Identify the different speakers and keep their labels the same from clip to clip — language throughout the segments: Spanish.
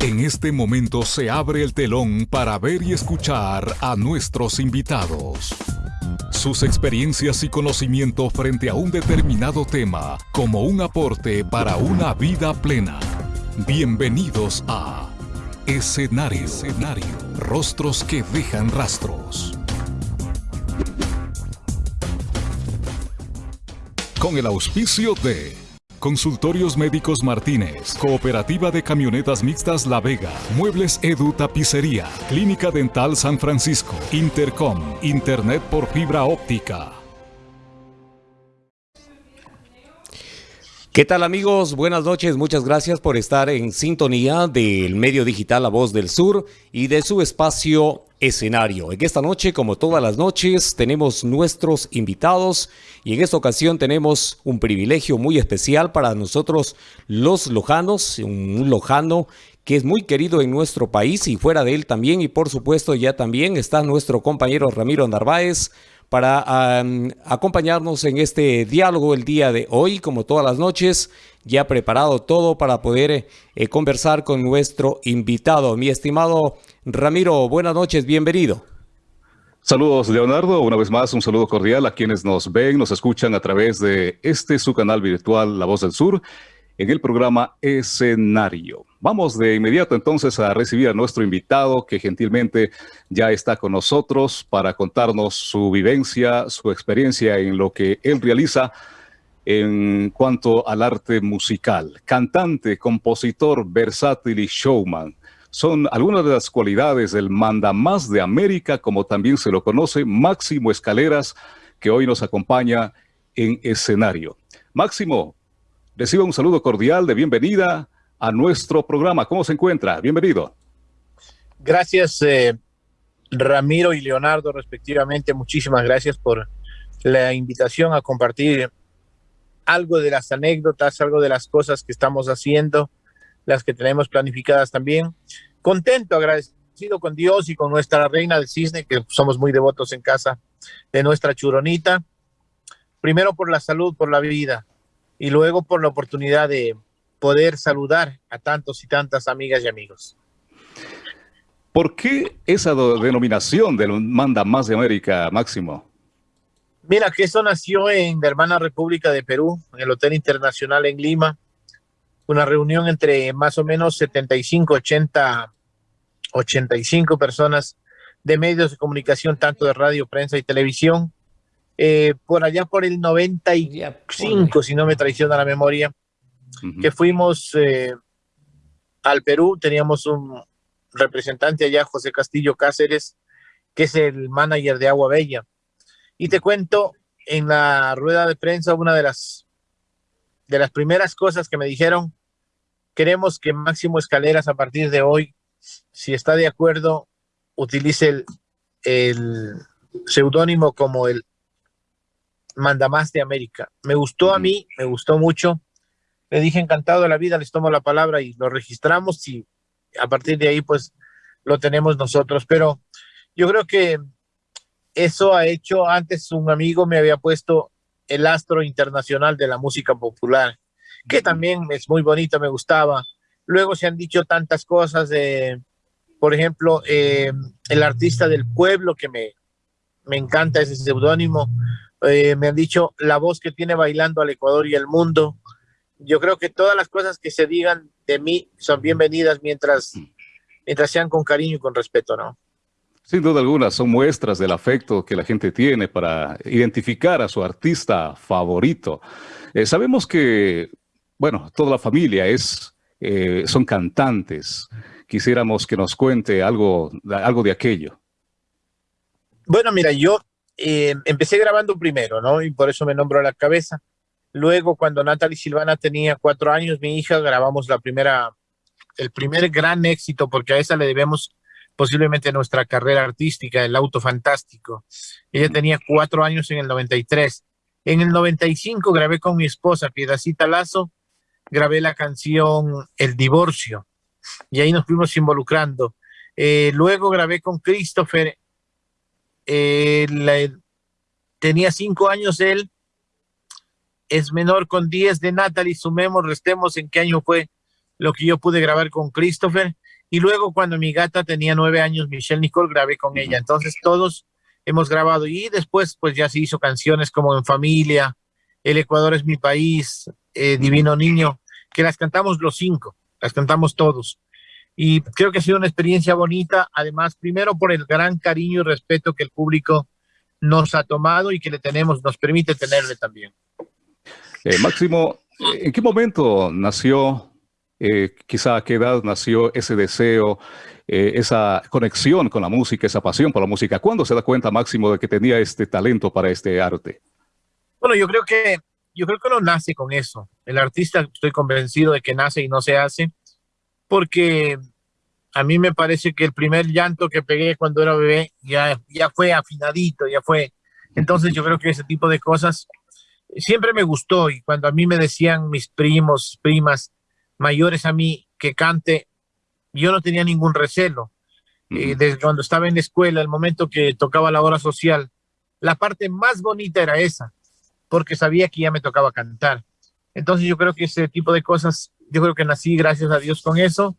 Speaker 1: En este momento se abre el telón para ver y escuchar a nuestros invitados. Sus experiencias y conocimiento frente a un determinado tema como un aporte para una vida plena. Bienvenidos a Escenario. Escenario. Rostros que dejan rastros. Con el auspicio de Consultorios Médicos Martínez, Cooperativa de Camionetas Mixtas La Vega, Muebles Edu Tapicería, Clínica Dental San Francisco, Intercom, Internet por fibra óptica.
Speaker 2: ¿Qué tal amigos? Buenas noches, muchas gracias por estar en sintonía del medio digital La Voz del Sur y de su espacio escenario. En esta noche, como todas las noches, tenemos nuestros invitados y en esta ocasión tenemos un privilegio muy especial para nosotros los lojanos, un lojano que es muy querido en nuestro país y fuera de él también y por supuesto ya también está nuestro compañero Ramiro Narváez para acompañarnos en este diálogo el día de hoy, como todas las noches, ya preparado todo para poder eh, conversar con nuestro invitado. Mi estimado Ramiro, buenas noches, bienvenido.
Speaker 3: Saludos, Leonardo. Una vez más, un saludo cordial a quienes nos ven, nos escuchan a través de este su canal virtual La Voz del Sur en el programa Escenario. Vamos de inmediato entonces a recibir a nuestro invitado que gentilmente ya está con nosotros para contarnos su vivencia, su experiencia en lo que él realiza en cuanto al arte musical. Cantante, compositor, versátil y showman son algunas de las cualidades del mandamás de América, como también se lo conoce, Máximo Escaleras, que hoy nos acompaña en escenario. Máximo, reciba un saludo cordial de bienvenida a nuestro programa. ¿Cómo se encuentra? Bienvenido.
Speaker 4: Gracias, eh, Ramiro y Leonardo, respectivamente. Muchísimas gracias por la invitación a compartir algo de las anécdotas, algo de las cosas que estamos haciendo las que tenemos planificadas también. Contento, agradecido con Dios y con nuestra reina del cisne, que somos muy devotos en casa de nuestra churonita. Primero por la salud, por la vida, y luego por la oportunidad de poder saludar a tantos y tantas amigas y amigos.
Speaker 3: ¿Por qué esa denominación del Manda Más de América, Máximo?
Speaker 4: Mira, que eso nació en la hermana República de Perú, en el Hotel Internacional en Lima, una reunión entre más o menos 75, 80, 85 personas de medios de comunicación, tanto de radio, prensa y televisión. Eh, por allá por el 95, si no me traiciona la memoria, que fuimos eh, al Perú, teníamos un representante allá, José Castillo Cáceres, que es el manager de Agua Bella. Y te cuento, en la rueda de prensa, una de las, de las primeras cosas que me dijeron Queremos que Máximo Escaleras a partir de hoy, si está de acuerdo, utilice el, seudónimo como el Mandamás de América. Me gustó a mí, me gustó mucho. Le dije encantado de la vida, les tomo la palabra y lo registramos y a partir de ahí pues lo tenemos nosotros. Pero yo creo que eso ha hecho, antes un amigo me había puesto el astro internacional de la música popular que también es muy bonita, me gustaba. Luego se han dicho tantas cosas de, por ejemplo, eh, el artista del pueblo, que me, me encanta ese seudónimo. Eh, me han dicho la voz que tiene bailando al Ecuador y al mundo. Yo creo que todas las cosas que se digan de mí son bienvenidas mientras, mientras sean con cariño y con respeto, ¿no?
Speaker 3: Sin duda alguna, son muestras del afecto que la gente tiene para identificar a su artista favorito. Eh, sabemos que bueno, toda la familia es, eh, son cantantes. Quisiéramos que nos cuente algo, algo de aquello.
Speaker 4: Bueno, mira, yo eh, empecé grabando primero, ¿no? Y por eso me nombro a la cabeza. Luego, cuando Natalie Silvana tenía cuatro años, mi hija, grabamos la primera, el primer gran éxito, porque a esa le debemos posiblemente nuestra carrera artística, el auto fantástico. Ella tenía cuatro años en el 93. En el 95 grabé con mi esposa, Piedacita Lazo, grabé la canción El Divorcio y ahí nos fuimos involucrando. Eh, luego grabé con Christopher, eh, tenía cinco años él, es menor con diez de Natalie, sumemos, restemos en qué año fue lo que yo pude grabar con Christopher Y luego cuando mi gata tenía nueve años, Michelle Nicole, grabé con ella. Entonces todos hemos grabado y después pues ya se hizo canciones como En Familia, El Ecuador es mi país, eh, Divino Niño, que las cantamos los cinco, las cantamos todos. Y creo que ha sido una experiencia bonita, además, primero por el gran cariño y respeto que el público nos ha tomado y que le tenemos, nos permite tenerle también.
Speaker 3: Eh, Máximo, ¿en qué momento nació, eh, quizá a qué edad nació ese deseo, eh, esa conexión con la música, esa pasión por la música? ¿Cuándo se da cuenta Máximo de que tenía este talento para este arte?
Speaker 4: Bueno, yo creo que yo creo que uno nace con eso. El artista, estoy convencido de que nace y no se hace, porque a mí me parece que el primer llanto que pegué cuando era bebé ya, ya fue afinadito, ya fue. Entonces yo creo que ese tipo de cosas siempre me gustó y cuando a mí me decían mis primos, primas mayores a mí que cante, yo no tenía ningún recelo. Eh, desde cuando estaba en la escuela, el momento que tocaba la hora social, la parte más bonita era esa, porque sabía que ya me tocaba cantar. Entonces yo creo que ese tipo de cosas, yo creo que nací gracias a Dios con eso,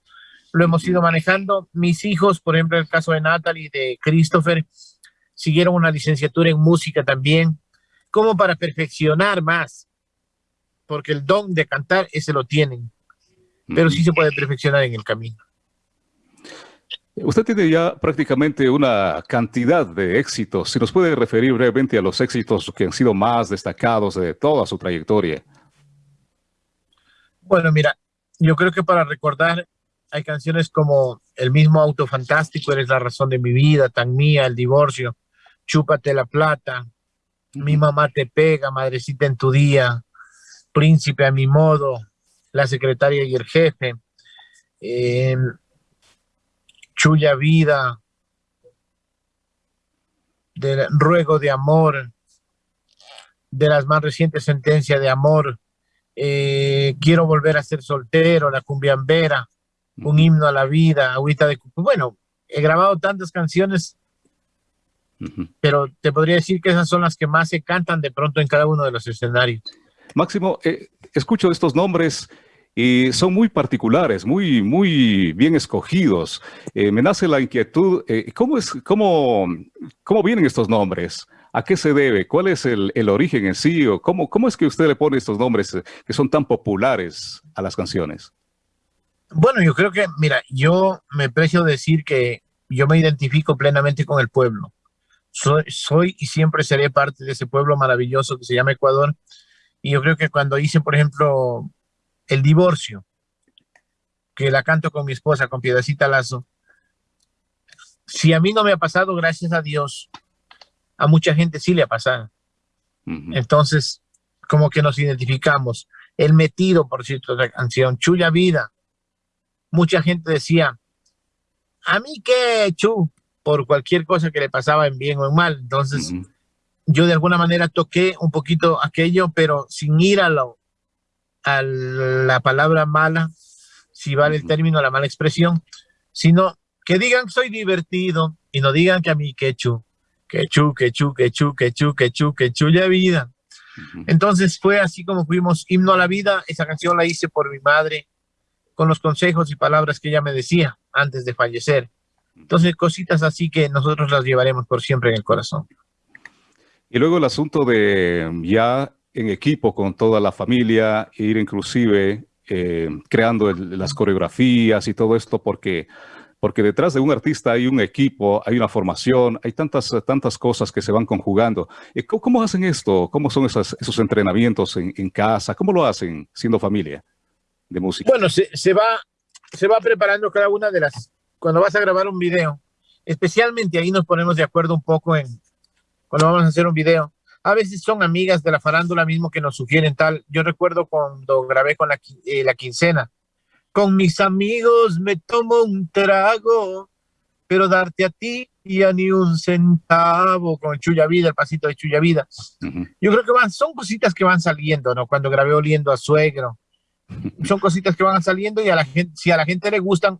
Speaker 4: lo hemos ido manejando. Mis hijos, por ejemplo, el caso de Natalie y de Christopher, siguieron una licenciatura en música también, como para perfeccionar más, porque el don de cantar ese lo tienen, pero sí se puede perfeccionar en el camino.
Speaker 3: Usted tiene ya prácticamente una cantidad de éxitos. Si nos puede referir brevemente a los éxitos que han sido más destacados de toda su trayectoria.
Speaker 4: Bueno, mira, yo creo que para recordar hay canciones como El mismo auto fantástico, Eres la razón de mi vida, Tan mía, El divorcio, Chúpate la plata, Mi mamá te pega, Madrecita en tu día, Príncipe a mi modo, La secretaria y el jefe, eh, Chuya vida, del ruego de amor, de las más recientes sentencias de amor, eh, quiero volver a ser soltero, la cumbiambera, un himno a la vida, agüita de... Bueno, he grabado tantas canciones, pero te podría decir que esas son las que más se cantan de pronto en cada uno de los escenarios.
Speaker 3: Máximo, eh, escucho estos nombres y son muy particulares, muy, muy bien escogidos. Eh, me nace la inquietud, eh, ¿cómo, es, cómo, ¿cómo vienen estos nombres? ¿A qué se debe? ¿Cuál es el, el origen en sí? ¿O cómo, ¿Cómo es que usted le pone estos nombres que son tan populares a las canciones?
Speaker 4: Bueno, yo creo que, mira, yo me precio decir que yo me identifico plenamente con el pueblo. Soy, soy y siempre seré parte de ese pueblo maravilloso que se llama Ecuador. Y yo creo que cuando hice, por ejemplo, el divorcio, que la canto con mi esposa, con Piedacita Lazo, si a mí no me ha pasado, gracias a Dios, a mucha gente sí le ha pasado. Entonces, como que nos identificamos. El metido, por cierto, la canción, Chulla Vida, mucha gente decía, a mí qué, Chu, por cualquier cosa que le pasaba en bien o en mal. Entonces, yo de alguna manera toqué un poquito aquello, pero sin ir a, lo, a la palabra mala, si vale el término, la mala expresión, sino que digan soy divertido y no digan que a mí que chu, que chu, que chu, que chu, que chu, que chu, que chu, ya vida. Entonces fue así como fuimos himno a la vida. Esa canción la hice por mi madre, con los consejos y palabras que ella me decía antes de fallecer. Entonces, cositas así que nosotros las llevaremos por siempre en el corazón.
Speaker 3: Y luego el asunto de ya en equipo con toda la familia, ir inclusive eh, creando las coreografías y todo esto, porque, porque detrás de un artista hay un equipo, hay una formación, hay tantas, tantas cosas que se van conjugando. ¿Cómo, cómo hacen esto? ¿Cómo son esos, esos entrenamientos en, en casa? ¿Cómo lo hacen siendo familia? de música?
Speaker 4: Bueno, se, se, va, se va preparando cada una de las... Cuando vas a grabar un video, especialmente ahí nos ponemos de acuerdo un poco en cuando vamos a hacer un video. A veces son amigas de la farándula mismo que nos sugieren tal. Yo recuerdo cuando grabé con la, eh, la quincena. Con mis amigos me tomo un trago, pero darte a ti y a ni un centavo con Chuya Vida, el pasito de Chuya Vida. Yo creo que van, son cositas que van saliendo, ¿no? Cuando grabé oliendo a suegro, son cositas que van saliendo y a la gente, si a la gente le gustan,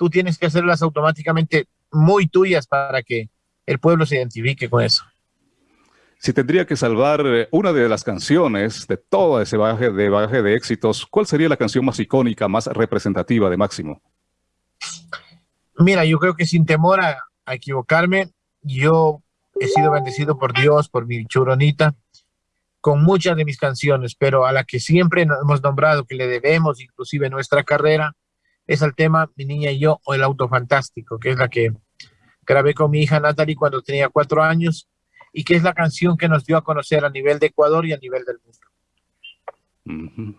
Speaker 4: tú tienes que hacerlas automáticamente muy tuyas para que el pueblo se identifique con eso.
Speaker 3: Si tendría que salvar eh, una de las canciones de todo ese bagaje de, bagaje de éxitos, ¿cuál sería la canción más icónica, más representativa de Máximo?
Speaker 4: Mira, yo creo que sin temor a, equivocarme, yo he sido bendecido por Dios, por mi churonita, con muchas de mis canciones, pero a la que siempre hemos nombrado que le debemos, inclusive nuestra carrera, es el tema Mi Niña y Yo o El Auto Fantástico, que es la que grabé con mi hija Natalie cuando tenía cuatro años y que es la canción que nos dio a conocer a nivel de Ecuador y a nivel del
Speaker 3: mundo.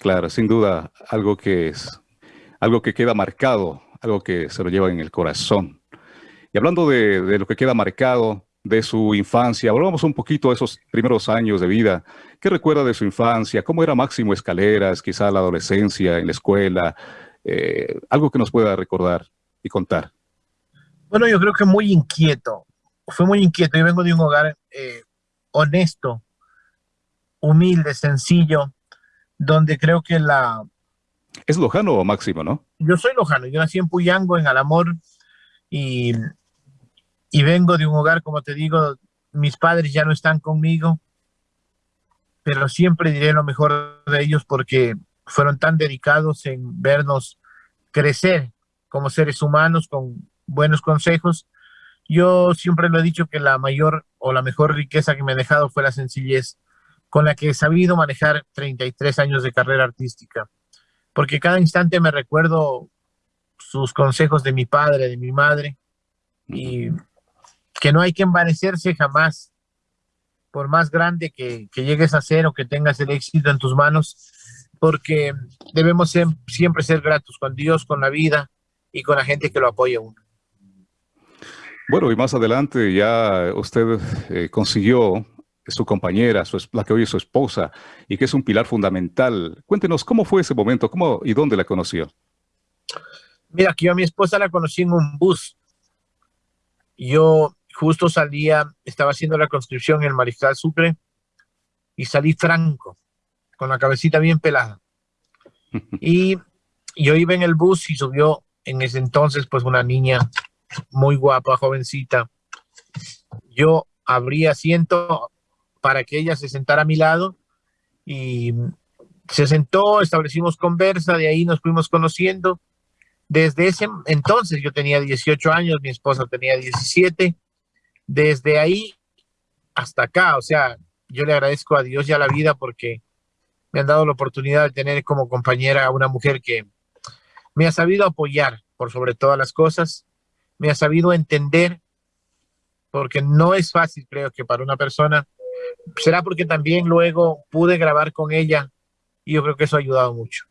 Speaker 3: Claro, sin duda, algo que es, algo que queda marcado, algo que se lo lleva en el corazón. Y hablando de, lo que queda marcado, de su infancia. Hablamos un poquito de esos primeros años de vida. ¿Qué recuerda de su infancia? ¿Cómo era Máximo Escaleras? Quizá la adolescencia, en la escuela. Eh, algo que nos pueda recordar y contar.
Speaker 4: Bueno, yo creo que muy inquieto. Fue muy inquieto. Yo vengo de un hogar eh, honesto, humilde, sencillo, donde creo que la...
Speaker 3: Es lojano o máximo, ¿no?
Speaker 4: Yo soy lojano. Yo nací en Puyango, en Alamor, y, y vengo de un hogar, como te digo, mis padres ya no están conmigo, pero siempre diré lo mejor de ellos porque fueron tan dedicados en vernos crecer como seres humanos con buenos consejos. Yo siempre lo he dicho que la mayor o la mejor riqueza que me ha dejado fue la sencillez con la que he sabido manejar 33 años de carrera artística. Porque cada instante me recuerdo sus consejos de mi padre, de mi madre, y que no hay que envanecerse jamás, por más grande que, que llegues a ser o que tengas el éxito en tus manos, porque debemos siempre ser gratos con Dios, con la vida y con la gente que lo apoya uno.
Speaker 3: Bueno, y más adelante ya usted eh, consiguió su compañera, su, la que hoy es su esposa, y que es un pilar fundamental. Cuéntenos, ¿cómo fue ese momento? ¿Cómo y dónde la conoció?
Speaker 4: Mira, que yo a mi esposa la conocí en un bus. Yo justo salía, estaba haciendo la conscripción en el Mariscal Sucre, y salí franco con la cabecita bien pelada. Y yo iba en el bus y subió en ese entonces pues una niña muy guapa, jovencita. Yo abrí asiento para que ella se sentara a mi lado y se sentó, establecimos conversa, de ahí nos fuimos conociendo. Desde ese entonces yo tenía 18 años, mi esposa tenía 17. Desde ahí hasta acá, o sea, yo le agradezco a Dios y a la vida porque me han dado la oportunidad de tener como compañera a una mujer que me ha sabido apoyar por sobre todas las cosas, me ha sabido entender, porque no es fácil, creo que para una persona, será porque también luego pude grabar con ella y yo creo que eso ha ayudado mucho.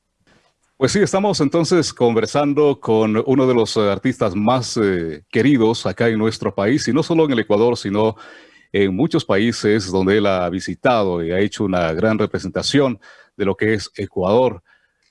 Speaker 3: Pues sí, estamos entonces conversando con uno de los artistas más eh, queridos acá en nuestro país, y no solo en el Ecuador, sino en muchos países donde él ha visitado y ha hecho una gran representación de lo que es Ecuador.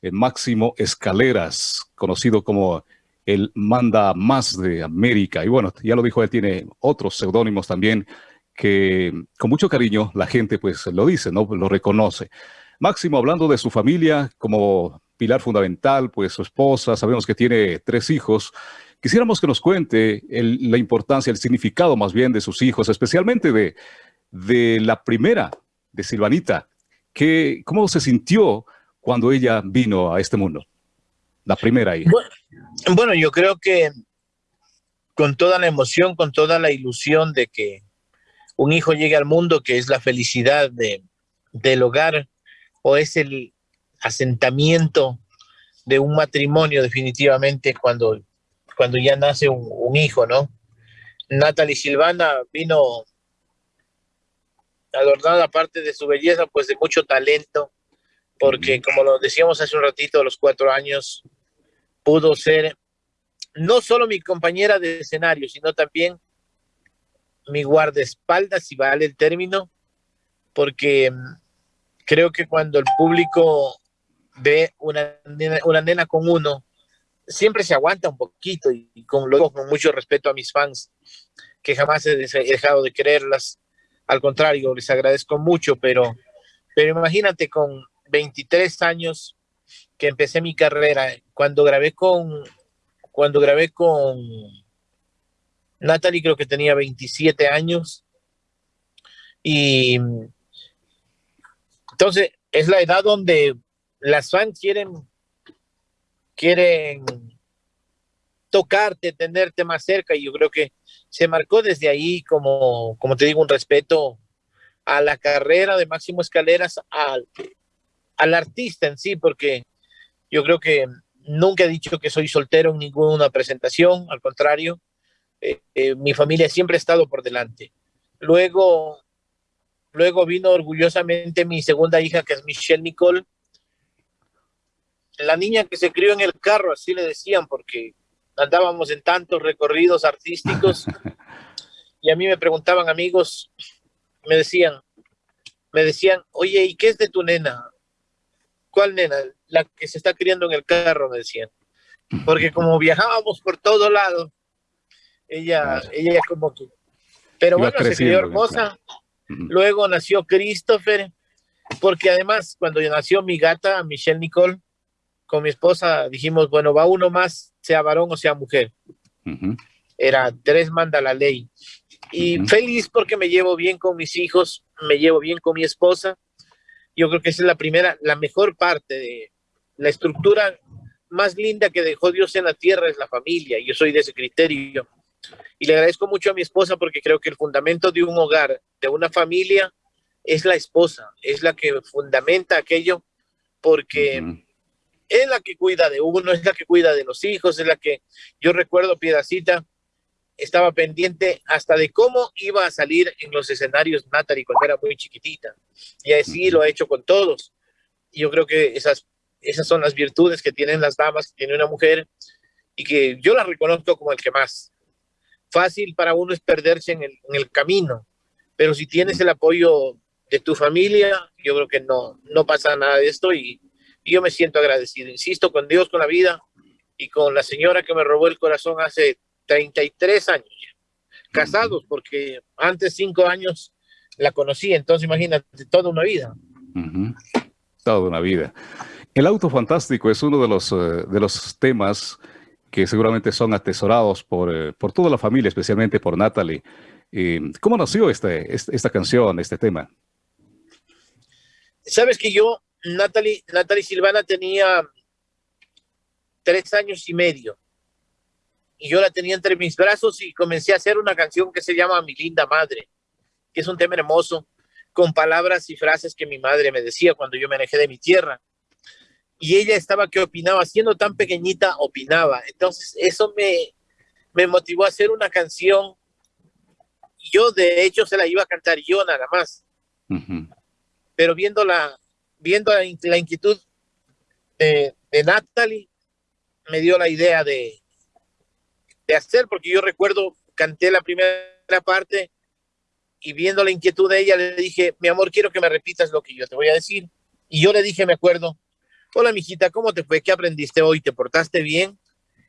Speaker 3: El Máximo Escaleras, conocido como el manda más de América. Y bueno, ya lo dijo, él tiene otros seudónimos también que con mucho cariño la gente pues lo dice, ¿no? Lo reconoce. Máximo, hablando de su familia como pilar fundamental, pues su esposa, sabemos que tiene tres hijos, Quisiéramos que nos cuente la importancia, el significado más bien de sus hijos, especialmente de, de la primera, de Silvanita. Que, ¿Cómo se sintió cuando ella vino a este mundo? La primera hija.
Speaker 4: Bueno, yo creo que con toda la emoción, con toda la ilusión de que un hijo llegue al mundo, que es la felicidad de, del hogar o es el asentamiento de un matrimonio definitivamente cuando cuando ya nace un, hijo, ¿no? Natalie Silvana vino adornada, aparte de su belleza, pues de mucho talento, porque como lo decíamos hace un ratito, a los cuatro años, pudo ser no solo mi compañera de escenario, sino también mi guardaespaldas, si vale el término, porque mm, creo que cuando el público ve una una nena con uno, siempre se aguanta un poquito y, con, lo con mucho respeto a mis fans, que jamás he dejado de quererlas. Al contrario, les agradezco mucho, pero, pero imagínate con 23 años que empecé mi carrera, cuando grabé con, cuando grabé con Natalie creo que tenía 27 años y entonces es la edad donde las fans quieren quieren tocarte, tenerte más cerca y yo creo que se marcó desde ahí como, como te digo, un respeto a la carrera de Máximo Escaleras, al, al artista en sí, porque yo creo que nunca he dicho que soy soltero en ninguna presentación, al contrario, eh, eh, mi familia siempre ha estado por delante. Luego, luego vino orgullosamente mi segunda hija, que es Michelle Nicole, la niña que se crió en el carro, así le decían, porque andábamos en tantos recorridos artísticos y a mí me preguntaban amigos, me decían, me decían, oye, ¿y qué es de tu nena? ¿Cuál nena? La que se está criando en el carro, me decían. Porque como viajábamos por todo lado, ella, ella como que... Pero bueno, se crió hermosa. Luego nació Christopher, porque además cuando nació mi gata, Michelle Nicole, con mi esposa dijimos, bueno, va uno más, sea varón o sea mujer. Era tres manda la ley. Y feliz porque me llevo bien con mis hijos, me llevo bien con mi esposa. Yo creo que esa es la primera, la mejor parte de la estructura más linda que dejó Dios en la tierra es la familia. Yo soy de ese criterio. Y le agradezco mucho a mi esposa porque creo que el fundamento de un hogar, de una familia, es la esposa, es la que fundamenta aquello porque es la que cuida de uno, es la que cuida de los hijos, es la que yo recuerdo, Piedacita, estaba pendiente hasta de cómo iba a salir en los escenarios Natalie cuando era muy chiquitita. Y así lo ha hecho con todos. Yo creo que esas, esas son las virtudes que tienen las damas, que tiene una mujer, y que yo las reconozco como el que más. Fácil para uno es perderse en el, en el camino, pero si tienes el apoyo de tu familia, yo creo que no, no pasa nada de esto y y yo me siento agradecido, insisto, con Dios, con la vida y con la señora que me robó el corazón hace 33 años Casados, porque antes cinco años la conocí, entonces imagínate, toda una vida.
Speaker 3: Toda una vida. El auto fantástico es uno de los, eh, de los temas que seguramente son atesorados por, eh, por toda la familia, especialmente por Natalie. Eh, ¿Cómo nació este, este, esta canción, este tema?
Speaker 4: Sabes que yo Natalie, Natalie Silvana tenía tres años y medio. Y yo la tenía entre mis brazos y comencé a hacer una canción que se llama Mi linda madre, que es un tema hermoso, con palabras y frases que mi madre me decía cuando yo me alejé de mi tierra. Y ella estaba que opinaba, siendo tan pequeñita, opinaba. Entonces eso me, me motivó a hacer una canción. Yo de hecho se la iba a cantar yo nada más. Pero viendo la, viendo la, inquietud de, Natalie, me dio la idea de, de hacer, porque yo recuerdo, canté la primera parte y viendo la inquietud de ella, le dije, mi amor, quiero que me repitas lo que yo te voy a decir. Y yo le dije, me acuerdo, hola, mijita, ¿cómo te fue? ¿Qué aprendiste hoy? ¿Te portaste bien?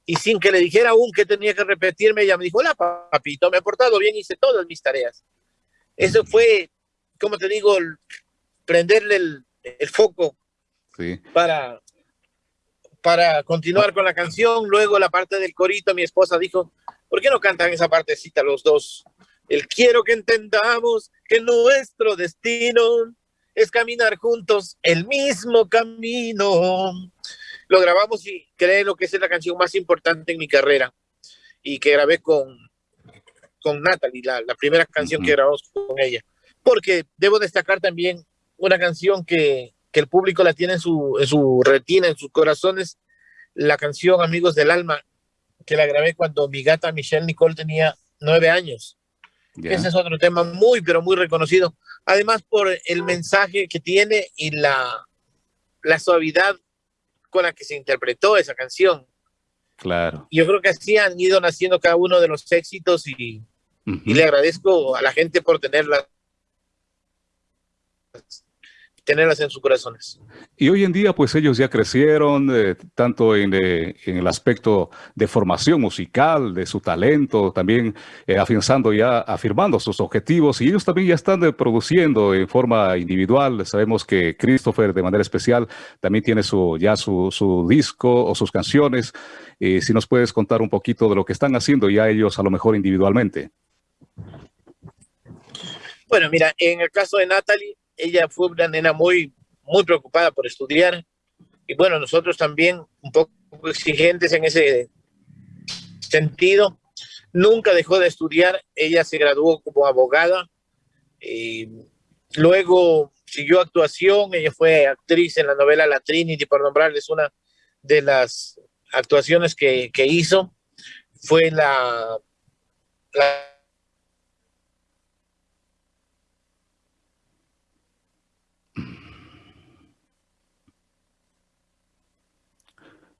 Speaker 4: Y sin que le dijera aún que tenía que repetirme, ella me dijo, hola, papito, me he portado bien, hice todas mis tareas. Eso fue, como te digo, prenderle el, el foco para, para continuar con la canción. Luego la parte del corito, mi esposa dijo, ¿por qué no cantan esa partecita los dos? El quiero que entendamos que nuestro destino es caminar juntos el mismo camino. Lo grabamos y creo que es la canción más importante en mi carrera y que grabé con, con Natalie, la, la primera canción que grabamos con ella. Porque debo destacar también una canción que, que el público la tiene en su, en su retina, en sus corazones, la canción Amigos del Alma, que la grabé cuando mi gata Michelle Nicole tenía nueve años. Ese es otro tema muy, pero muy reconocido. Además, por el mensaje que tiene y la, la suavidad con la que se interpretó esa canción.
Speaker 3: Claro.
Speaker 4: Yo creo que así han ido naciendo cada uno de los éxitos y, y le agradezco a la gente por tenerla tenerlas en sus corazones.
Speaker 3: Y hoy en día, pues ellos ya crecieron, eh, tanto en, eh, en, el aspecto de formación musical, de su talento, también eh, afianzando ya, afirmando sus objetivos, y ellos también ya están produciendo en forma individual. Sabemos que Christopher, de manera especial, también tiene su, ya su, su disco o sus canciones. si nos puedes contar un poquito de lo que están haciendo ya ellos, a lo mejor individualmente.
Speaker 4: Bueno, mira, en el caso de Natalie, ella fue una nena muy, muy preocupada por estudiar. Y bueno, nosotros también un poco exigentes en ese, sentido. Nunca dejó de estudiar. Ella se graduó como abogada. y luego siguió actuación. Ella fue actriz en la novela La Trinity, por nombrarles una de las actuaciones que, que hizo. Fue la, la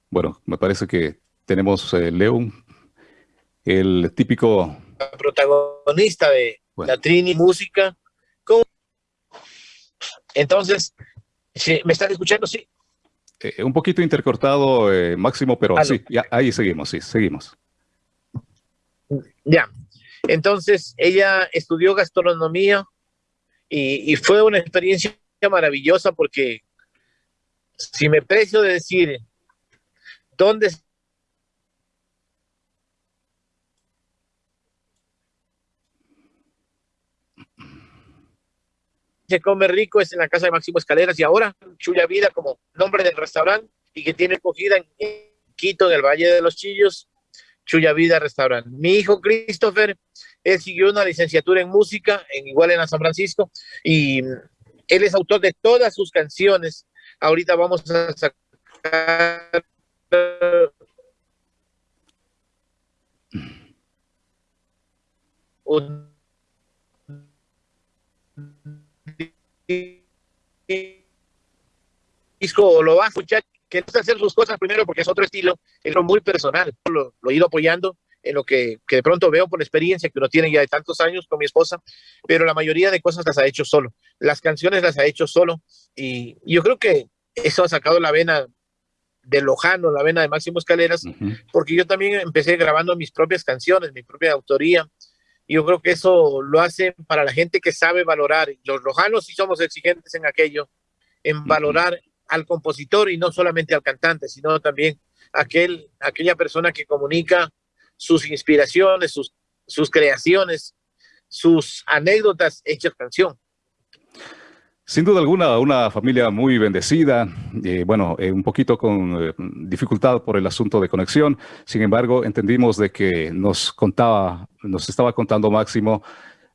Speaker 3: Bueno, me parece que tenemos eh, León, el típico...
Speaker 4: Protagonista de la Trini Música. Entonces, ¿me están escuchando? Sí.
Speaker 3: Eh, un poquito intercortado, eh, Máximo, pero sí, ahí seguimos, sí, seguimos.
Speaker 4: Ya. Entonces, ella estudió gastronomía y, y fue una experiencia maravillosa porque si me precio de decir ¿Dónde se come rico es en la casa de Máximo Escaleras y ahora Chuya Vida como nombre del restaurante y que tiene acogida en Quito, en el Valle de los Chillos, Chuya Vida Restaurante. Mi hijo Christopher, él siguió una licenciatura en música, en igual en San Francisco, y él es autor de todas sus canciones. Ahorita vamos a sacar un disco lo va a escuchar, que no hacer sus cosas primero porque es otro estilo, es lo muy personal, lo, he ido apoyando en lo que, que, de pronto veo por experiencia que uno tiene ya de tantos años con mi esposa, pero la mayoría de cosas las ha hecho solo, las canciones las ha hecho solo y yo creo que eso ha sacado la vena de Lojano, la vena de Máximo Escaleras, porque yo también empecé grabando mis propias canciones, mi propia autoría. Y yo creo que eso lo hace para la gente que sabe valorar. Los lojanos sí somos exigentes en aquello, en valorar al compositor y no solamente al cantante, sino también aquel, aquella persona que comunica sus inspiraciones, sus, sus creaciones, sus anécdotas hechas canción.
Speaker 3: Sin duda alguna, una familia muy bendecida, eh, bueno, eh, un poquito con eh, dificultad por el asunto de conexión. Sin embargo, entendimos de que nos contaba, nos estaba contando Máximo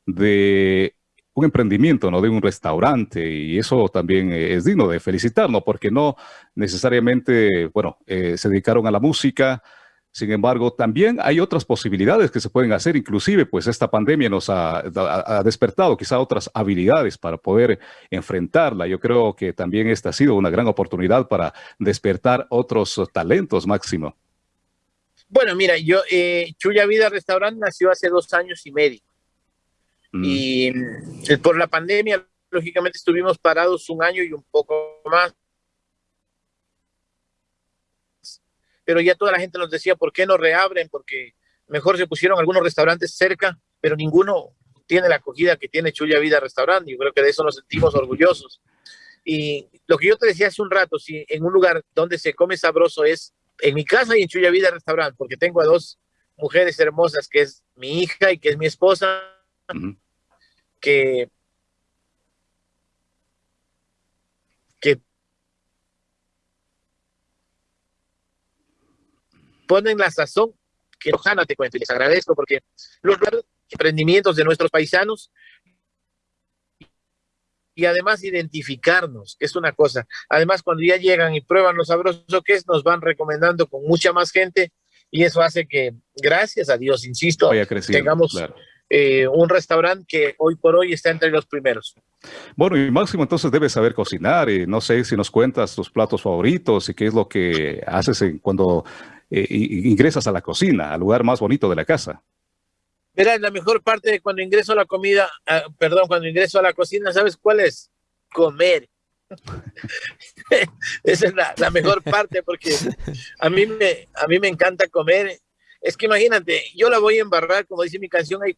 Speaker 3: de un emprendimiento, ¿no? De un restaurante y eso también es digno de felicitarnos porque no necesariamente, bueno, se dedicaron a la música, sin embargo, también hay otras posibilidades que se pueden hacer, inclusive pues esta pandemia nos ha, despertado quizá otras habilidades para poder enfrentarla. Yo creo que también esta ha sido una gran oportunidad para despertar otros talentos, Máximo.
Speaker 4: Bueno, mira, yo, eh, Chuya Vida Restaurante nació hace dos años y medio. Mm. Y mm, por la pandemia, lógicamente, estuvimos parados un año y un poco más pero ya toda la gente nos decía, ¿por qué no reabren? Porque mejor se pusieron algunos restaurantes cerca, pero ninguno tiene la acogida que tiene Chuya Vida Restaurante. Yo creo que de eso nos sentimos orgullosos. Y lo que yo te decía hace un rato, si en un lugar donde se come sabroso es en mi casa y en Chuya Vida Restaurante, porque tengo a dos mujeres hermosas, que es mi hija y que es mi esposa, que ponen la sazón que Lojana te cuento y les agradezco porque los emprendimientos de nuestros paisanos y además identificarnos, que es una cosa. Además, cuando ya llegan y prueban lo sabroso que es, nos van recomendando con mucha más gente y eso hace que, gracias a Dios, insisto, tengamos eh, un restaurante que hoy por hoy está entre los primeros.
Speaker 3: Bueno, y Máximo entonces debes saber cocinar y no sé si nos cuentas tus platos favoritos y qué es lo que haces cuando eh, ingresas a la cocina, al lugar más bonito de la casa.
Speaker 4: Verás, la mejor parte de cuando ingreso a la comida, ah, perdón, cuando ingreso a la cocina, ¿sabes cuál es? Comer. Esa es la, mejor parte porque a mí, me, a mí me encanta comer. Es que imagínate, yo la voy a embarrar, como dice mi canción, ahí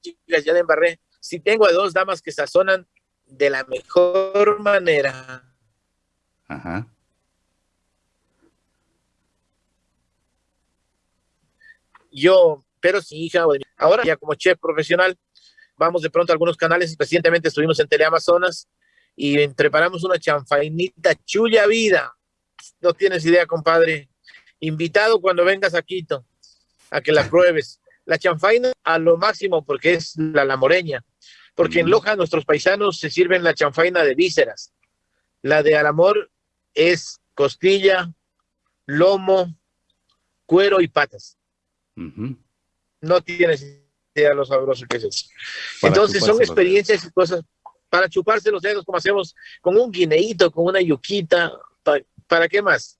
Speaker 4: chicas, ya la embarré. Si tengo a dos damas que sazonan de la mejor manera. Ajá. Yo, pero sin hija, ahora ya como chef profesional, vamos de pronto a algunos canales, recientemente estuvimos en Teleamazonas y preparamos una chanfainita chulla vida. No tienes idea, compadre. Invitado cuando vengas a Quito. a que la pruebes. La chanfaina a lo máximo porque es la lamoreña. Porque en Loja nuestros paisanos se sirven la chanfaina de vísceras. La de Alamor es costilla, lomo, cuero y patas. No tienes idea lo sabroso que es eso. Entonces son experiencias y cosas para chuparse los dedos como hacemos con un guineíto, con una yuquita. ¿Para, qué más?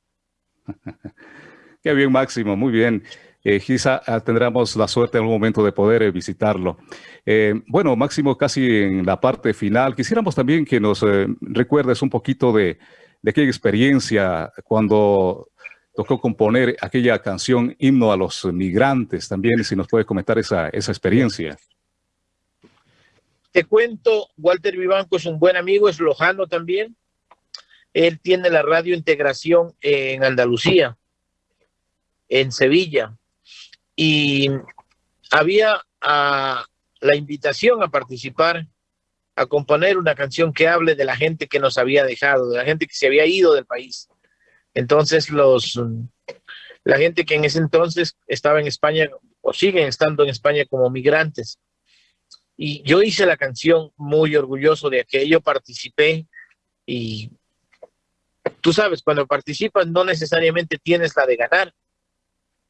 Speaker 3: qué bien, Máximo, muy bien. Eh, quizá ah, tendremos la suerte en algún momento de poder eh, visitarlo. Eh, bueno, Máximo, casi en la parte final, quisiéramos también que nos recuerdes un poquito de, de aquella experiencia cuando tocó componer aquella canción Himno a los Migrantes también, si nos puede comentar esa, esa experiencia.
Speaker 4: Te cuento, Walter Vivanco es un buen amigo, es lojano también. Él tiene la radio Integración en Andalucía, en Sevilla. Y había ah, la invitación a participar, a componer una canción que hable de la gente que nos había dejado, de la gente que se había ido del país. Entonces, los, la gente que en ese entonces estaba en España o siguen estando en España como migrantes. Y yo hice la canción muy orgulloso de aquello, participé y tú sabes, cuando participas no necesariamente tienes la de ganar.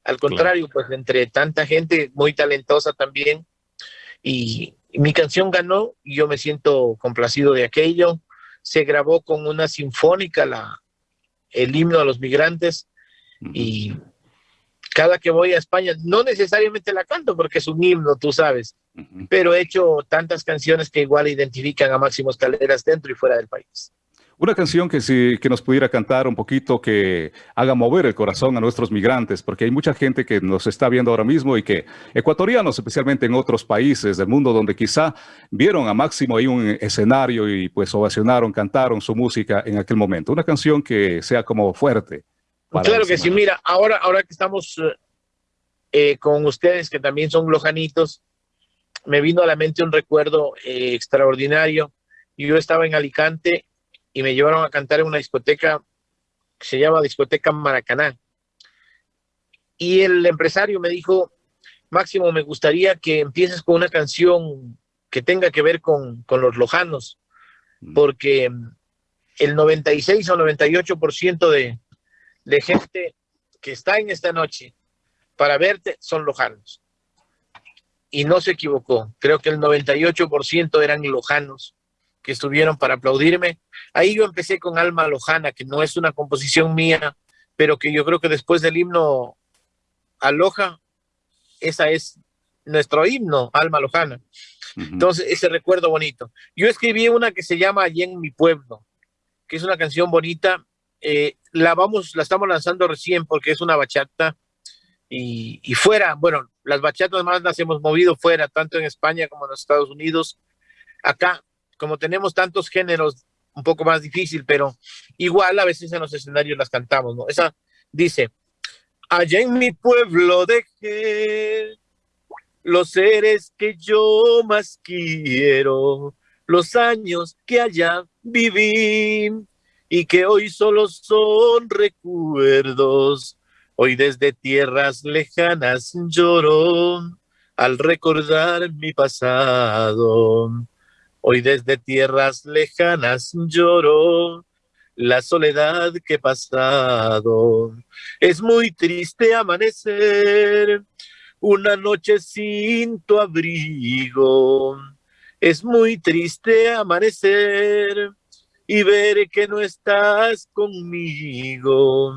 Speaker 4: Al contrario, pues entre tanta gente muy talentosa también. Y, mi canción ganó y yo me siento complacido de aquello. Se grabó con una sinfónica la, el himno a los migrantes y cada que voy a España, no necesariamente la canto porque es un himno, tú sabes, pero he hecho tantas canciones que igual identifican a Máximos Caleras dentro y fuera del país.
Speaker 3: Una canción que, si, que nos pudiera cantar un poquito, que haga mover el corazón a nuestros migrantes, porque hay mucha gente que nos está viendo ahora mismo y que, ecuatorianos especialmente en otros países del mundo, donde quizá vieron a Máximo ahí un escenario y pues ovacionaron, cantaron su música en aquel momento. Una canción que sea como fuerte.
Speaker 4: Claro que sí, mira, ahora, ahora que estamos eh, con ustedes, que también son lojanitos, me vino a la mente un recuerdo eh, extraordinario. Yo estaba en Alicante y me llevaron a cantar en una discoteca que se llama Discoteca Maracaná. Y el empresario me dijo, Máximo, me gustaría que empieces con una canción que tenga que ver con, los lojanos, mm. porque el 96 o 98% de, de gente que está en esta noche para verte son lojanos. Y no se equivocó. Creo que el 98% eran lojanos que estuvieron para aplaudirme. Ahí yo empecé con Alma Lojana, que no es una composición mía, pero que yo creo que después del himno Aloja, esa es nuestro himno, Alma Lojana. Entonces, ese recuerdo bonito. Yo escribí una que se llama Allí en mi pueblo, que es una canción bonita. Eh, la vamos, la estamos lanzando recién porque es una bachata y, y, fuera, bueno, las bachatas más las hemos movido fuera, tanto en España como en los Estados Unidos. Acá como tenemos tantos géneros, un poco más difícil, pero igual a veces en los escenarios las cantamos, ¿no? Esa dice, allá en mi pueblo dejé los seres que yo más quiero, los años que allá viví y que hoy solo son recuerdos. Hoy desde tierras lejanas lloro al recordar mi pasado. Hoy desde tierras lejanas lloro la soledad que he pasado. Es muy triste amanecer una noche sin tu abrigo. Es muy triste amanecer y ver que no estás conmigo.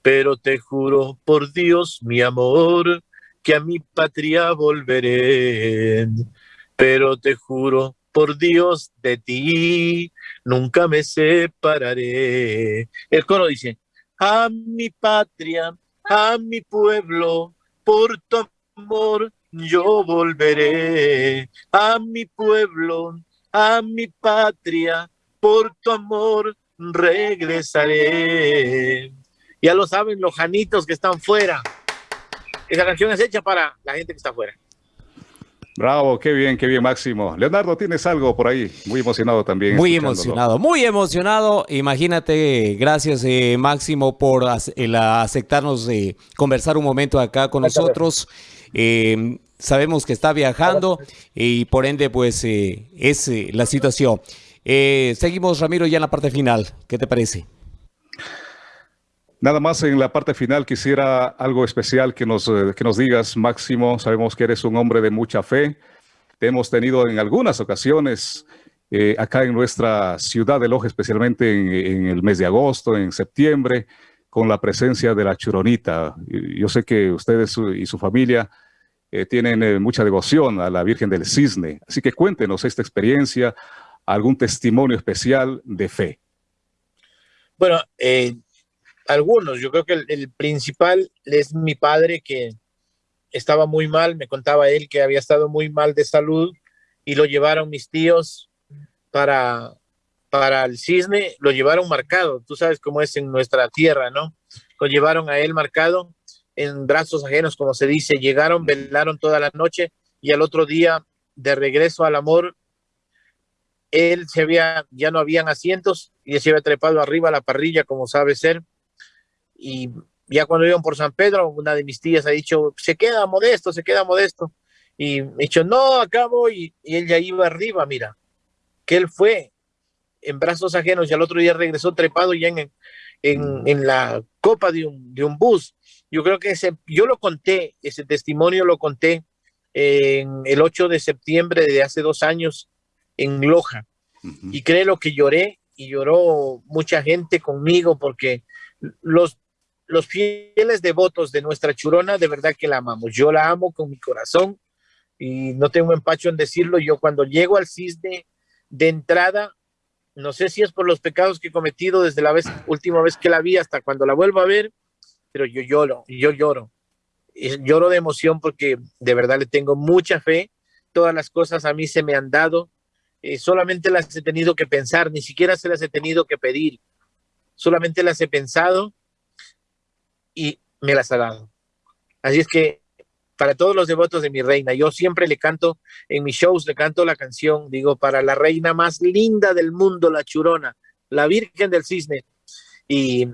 Speaker 4: Pero te juro por Dios, mi amor, que a mi patria volveré. Pero te juro por Dios de ti, nunca me separaré. El coro dice, a mi patria, a mi pueblo, por tu amor yo volveré. A mi pueblo, a mi patria, por tu amor regresaré. Ya lo saben los janitos que están fuera. Esa canción es hecha para la gente que está fuera.
Speaker 3: Bravo, qué bien, qué bien, Máximo. Leonardo, tienes algo por ahí, muy emocionado también.
Speaker 2: Muy emocionado, muy emocionado. Imagínate, gracias eh, Máximo por aceptarnos eh, conversar un momento acá con nosotros. Eh, sabemos que está viajando y por ende pues es la situación. seguimos, Ramiro, ya en la parte final. ¿Qué te parece?
Speaker 3: Nada más en la parte final quisiera algo especial que nos, eh, que nos digas, Máximo. Sabemos que eres un hombre de mucha fe. Te hemos tenido en algunas ocasiones eh, acá en nuestra ciudad de Loja, especialmente en, el mes de agosto, en septiembre, con la presencia de la Churonita. Yo sé que ustedes y su familia eh, tienen mucha devoción a la Virgen del Cisne. Así que cuéntenos esta experiencia, algún testimonio especial de fe.
Speaker 4: Bueno, eh, algunos. Yo creo que el, principal es mi padre que estaba muy mal, me contaba él que había estado muy mal de salud y lo llevaron mis tíos para, para el cisne, lo llevaron marcado, tú sabes cómo es en nuestra tierra, ¿no? Lo llevaron a él marcado en brazos ajenos, como se dice, llegaron, velaron toda la noche y al otro día, de regreso al amor, él se había, ya no habían asientos y se había trepado arriba a la parrilla, como sabe ser, y ya cuando iban por San Pedro, una de mis tías ha dicho, se queda modesto, se queda modesto. Y me dicho, no, acá voy. Y él ya iba arriba, mira, que él fue en brazos ajenos y al otro día regresó trepado ya en, en, en la copa de un, de un bus. Yo creo que ese, yo lo conté, ese testimonio lo conté en el 8 de septiembre de hace dos años en Loja. Y creo que lloré y lloró mucha gente conmigo porque los los fieles devotos de nuestra churona, de verdad que la amamos. Yo la amo con mi corazón y no tengo empacho en decirlo. Yo cuando llego al cisne de entrada, no sé si es por los pecados que he cometido desde la vez, última vez que la vi hasta cuando la vuelvo a ver, pero yo lloro, yo lloro. Lloro de emoción porque de verdad le tengo mucha fe. Todas las cosas a mí se me han dado. Eh, solamente las he tenido que pensar, ni siquiera se las he tenido que pedir. Solamente las he pensado y me las ha dado. Así es que para todos los devotos de mi reina, yo siempre le canto en mis shows, le canto la canción, digo, para la reina más linda del mundo, la churona, la Virgen del Cisne. Y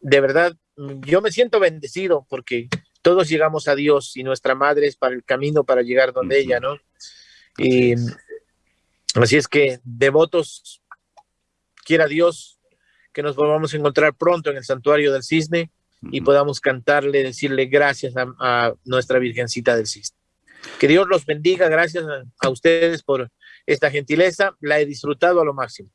Speaker 4: de verdad, yo me siento bendecido porque todos llegamos a Dios y nuestra madre es para el camino para llegar donde ella, ¿no? Y así es que devotos, quiera Dios que nos volvamos a encontrar pronto en el santuario del cisne y podamos cantarle, decirle gracias a, nuestra Virgencita del Cisne. Que Dios los bendiga, gracias a, ustedes por esta gentileza, la he disfrutado a lo máximo.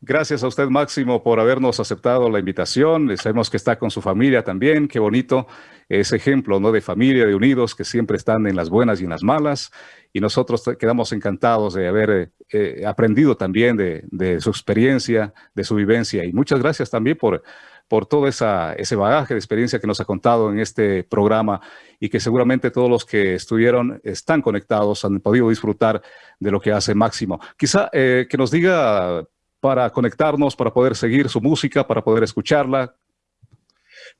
Speaker 3: Gracias a usted, Máximo, por habernos aceptado la invitación. Sabemos que está con su familia también. Qué bonito ese ejemplo ¿no? de familia, de unidos, que siempre están en las buenas y en las malas. Y nosotros quedamos encantados de haber eh, eh, aprendido también de, de, su experiencia, de su vivencia. Y muchas gracias también por por todo ese bagaje de experiencia que nos ha contado en este programa y que seguramente todos los que estuvieron están conectados, han podido disfrutar de lo que hace Máximo. Quizá eh, que nos diga para conectarnos, para poder seguir su música, para poder escucharla.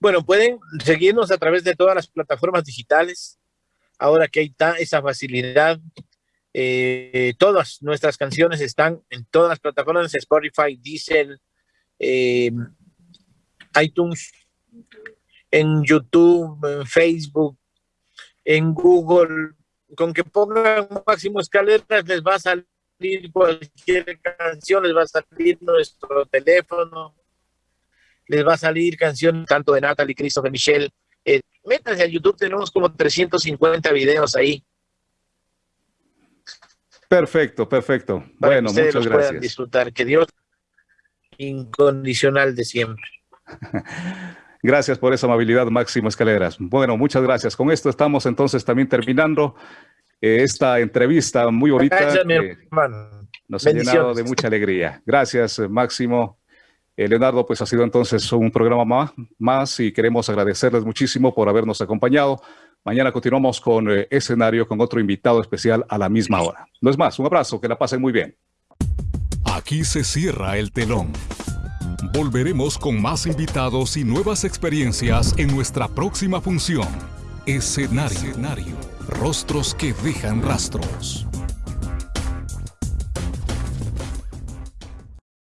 Speaker 4: Bueno, pueden seguirnos a través de todas las plataformas digitales. Ahora que hay esa facilidad, eh, todas nuestras canciones están en todas las plataformas, Spotify, Diesel, eh, iTunes, en YouTube, en Facebook, en Google, con que pongan máximo escaleras les va a salir cualquier canción, les va a salir nuestro teléfono, les va a salir canción tanto de Natalie, Christopher, Michelle. Eh, métanse a YouTube, tenemos como 350 videos ahí.
Speaker 3: Perfecto, perfecto. bueno, muchas gracias. Puedan
Speaker 4: disfrutar. Que Dios incondicional de siempre.
Speaker 3: Gracias por esa amabilidad, Máximo Escaleras. Bueno, muchas gracias. Con esto estamos entonces también terminando eh, esta entrevista muy bonita. Nos ha llenado de mucha alegría. Gracias, Máximo. Eh, Leonardo, pues ha sido entonces un programa más, más y queremos agradecerles muchísimo por habernos acompañado. Mañana continuamos con eh, escenario con otro invitado especial a la misma hora. No es más, un abrazo, que la pasen muy bien.
Speaker 1: Aquí se cierra el telón. Volveremos con más invitados y nuevas experiencias en nuestra próxima función. Escenario.
Speaker 3: Rostros que dejan rastros.